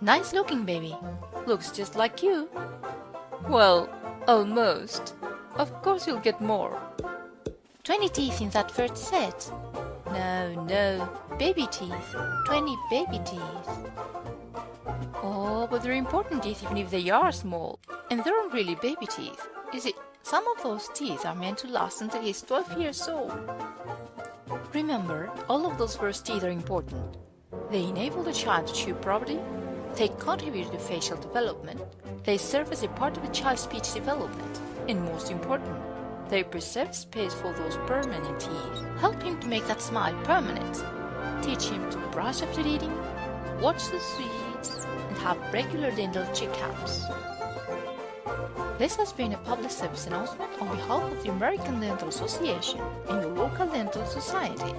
Nice looking baby. Looks just like you. Well, almost. Of course you'll get more. 20 teeth in that first set. No, no, baby teeth. 20 baby teeth. Oh, but they're important teeth even if they are small. And they aren't really baby teeth. You see, some of those teeth are meant to last until he's 12 years old. Remember, all of those first teeth are important. They enable the child to chew properly, they contribute to facial development, they serve as a part of a child's speech development, and most important, they preserve space for those permanent teeth. Help him to make that smile permanent. Teach him to brush after eating, watch the sweets, and have regular dental checkups. This has been a public service announcement on behalf of the American Dental Association and your local dental society.